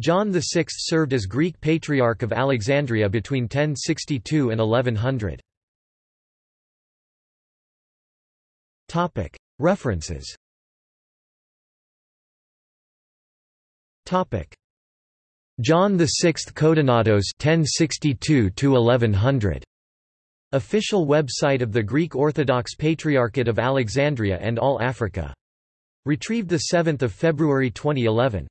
John VI served as Greek Patriarch of Alexandria between 1062 and 1100. References John VI Codonatos 1062 1100 Official website of the Greek Orthodox Patriarchate of Alexandria and All Africa. Retrieved 7 February 2011.